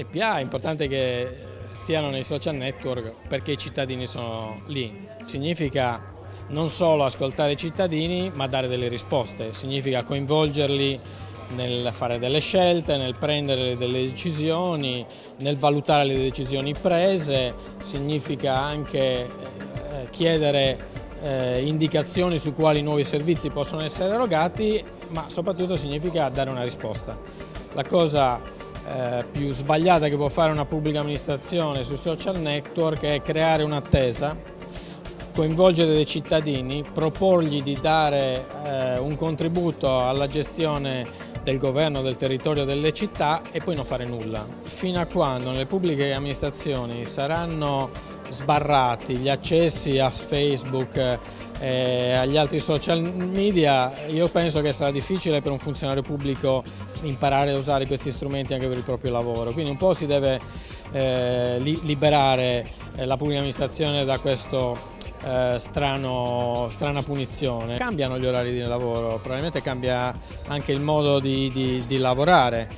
L'IPA è importante che stiano nei social network perché i cittadini sono lì. Significa non solo ascoltare i cittadini ma dare delle risposte, significa coinvolgerli nel fare delle scelte, nel prendere delle decisioni, nel valutare le decisioni prese, significa anche eh, chiedere eh, indicazioni su quali nuovi servizi possono essere erogati, ma soprattutto significa dare una risposta. La cosa eh, più sbagliata che può fare una pubblica amministrazione sui social network è creare un'attesa, coinvolgere dei cittadini, proporgli di dare eh, un contributo alla gestione del governo del territorio delle città e poi non fare nulla. Fino a quando nelle pubbliche amministrazioni saranno sbarrati gli accessi a Facebook e agli altri social media, io penso che sarà difficile per un funzionario pubblico imparare a usare questi strumenti anche per il proprio lavoro, quindi un po' si deve eh, liberare eh, la pubblica amministrazione da questa eh, strana punizione. Cambiano gli orari di lavoro, probabilmente cambia anche il modo di, di, di lavorare,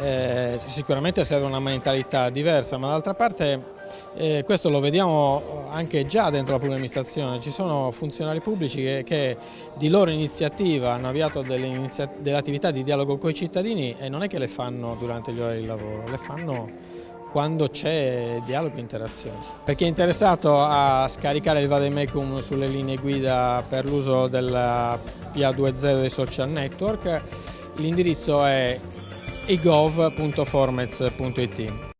eh, sicuramente serve una mentalità diversa, ma dall'altra parte eh, questo lo vediamo anche già dentro la pubblica amministrazione, ci sono funzionari pubblici che, che di loro iniziativa hanno avviato delle, delle attività di dialogo con i cittadini e non è che le fanno durante gli orari di lavoro, le fanno quando c'è dialogo e interazione. Per chi è interessato a scaricare il Vademecum sulle linee guida per l'uso della PA20 dei social network, l'indirizzo è igov.formez.it.